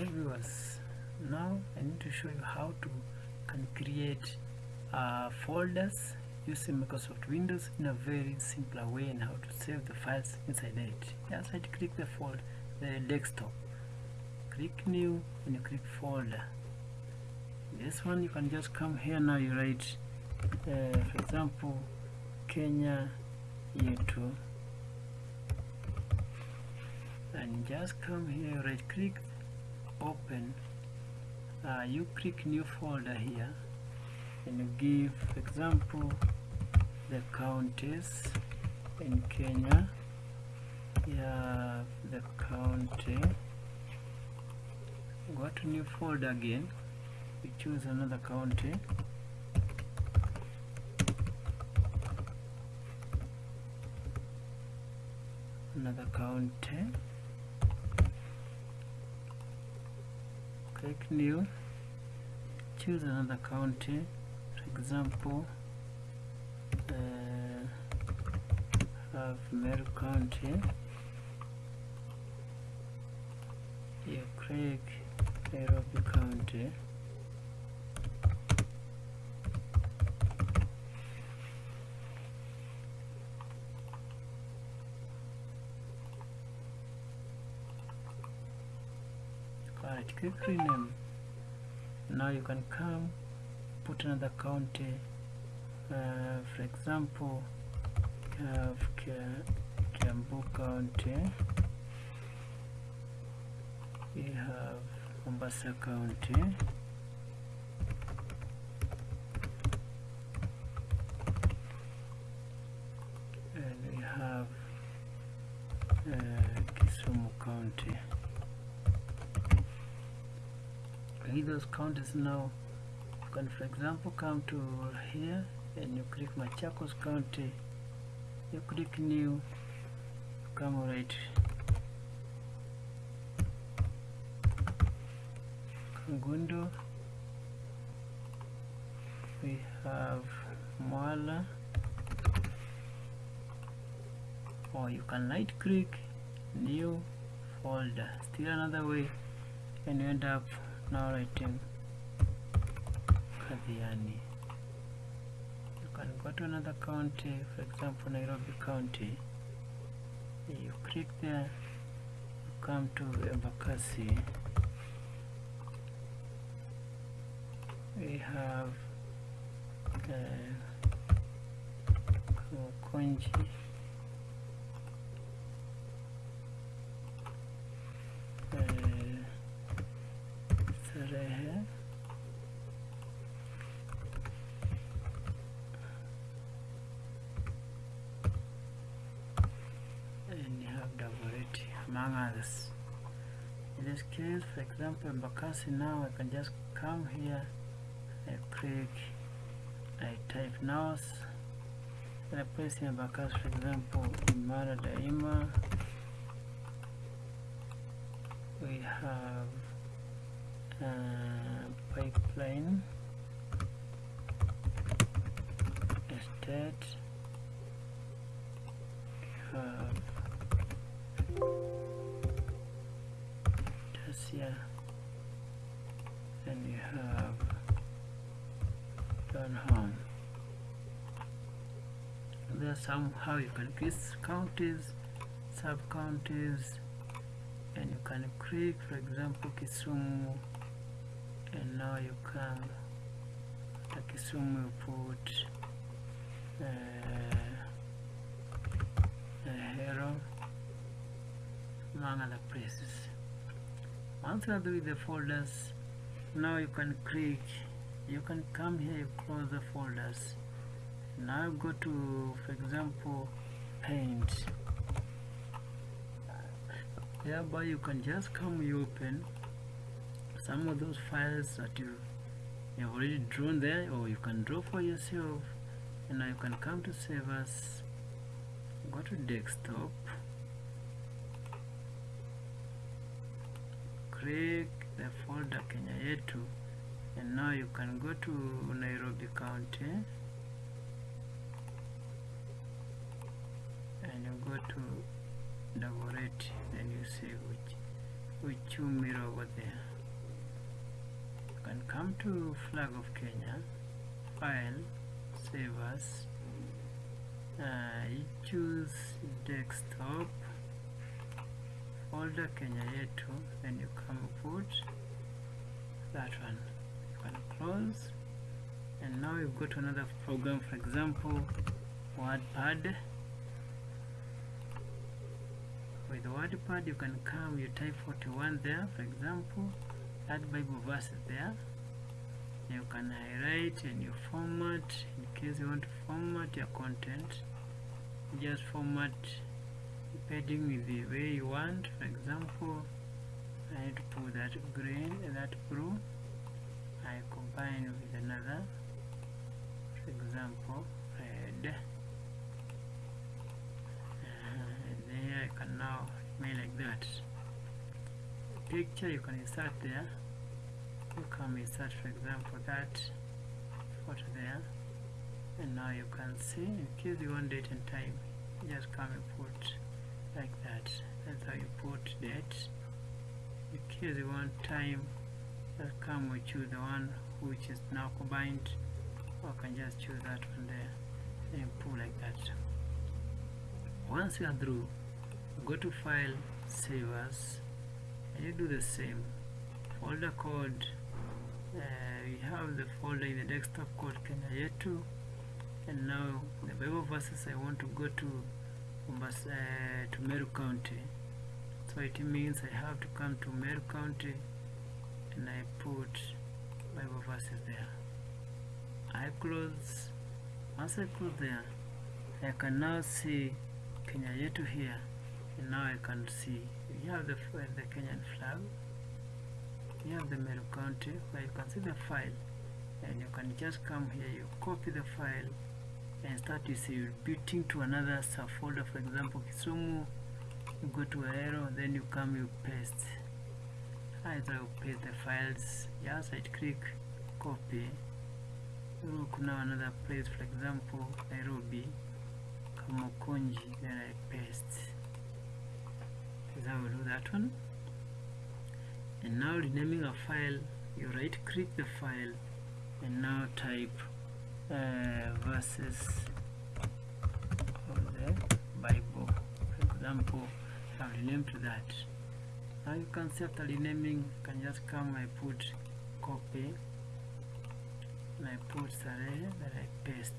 Alright viewers, now I need to show you how to can create uh, folders using Microsoft Windows in a very simpler way and how to save the files inside it. Just right click the folder, the desktop, click new and you click folder. This one you can just come here now you write uh, for example Kenya yetu and just come here right click uh, you click new folder here and you give for example the counties in Kenya. Have the county. Go to new folder again. We choose another county. Another county click new choose another county. For example uh, have County. You click Nairobi County Click rename. Now you can come put another county. Uh, for example, have Kiambu County. We have Mombasa County. And we have uh, Kisumu County with those counties now. You can for example come to here and you click Machakos County. You click new come right. Kangundo we have Mwala. Or you can right click new folder. Still another way and you end up now writing Kathiani. You can go to another county, for example Nairobi County. You click there, you come to Embakasi. We have uh, Konji. Starehe and you have Dagoretti others. In this case, for example, Mbakasi now I can just come here, I click, I type NAOS, and I place in Mbakasi, for example, Imara Daima. We have uh, pipeline estate Donholm there somehow you can create counties sub counties and you can click for example Kisumu and now you can, to Kisumu you put uh, Ahero among other places. Once you are with the folders now you can click you can come here close the folders. Now go to for example paint. Thereby you can just come you open some of those files that you you have already drawn there or you can draw for yourself. And now you can come to save us go to desktop. Click the folder Kenya yetu now you can go to Nairobi County. And you go to Dagoretti then you see which which you mirror over there. You can come to flag of Kenya file save as uh, you choose desktop folder Kenya yetu then you come put that one close and now you go to another program for example WordPad. With WordPad you can come you type 41 there for example add Bible verses there. You can highlight and you format in case you want to format your content you just format depending with the way you want. For example I need to put that green that blue I combine with another for example red and there I can now make like that. Picture you can insert there. You come insert for example that photo there. And now you can see in case you want date and time just come and put like that. That's how you put date. In case you want time come we choose the one which is now combined. Or can just choose that one there and pull like that. Once you are through go to file save as and you do the same. Folder code uh, we have the folder in the desktop called Kenya yetu and now the Bible verses I want to go to uh, to Meru County. So it means I have to come to Meru County and I put Bible verses there. I close once I close there I can now see Kenya yetu here and now I can see you have the, the Kenyan flag you have the Meru County where you can see the file and you can just come here you copy the file and start to see you're beating to another subfolder for example Kisumu you go to arrow then you come you paste either you paste the files just right click copy. Look now another place for example Nairobi Kamukunji then I paste. Is how we do that one. And now renaming a file you right click the file and now type uh, verses of the Bible for example I've renamed to that now you can see after renaming you can just come I put copy and I put Starehe that I paste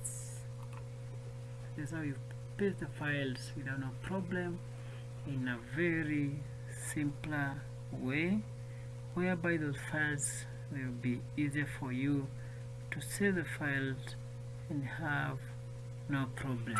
that's how you paste the files without no problem in a very simpler way whereby those files will be easier for you to save the files and have no problems.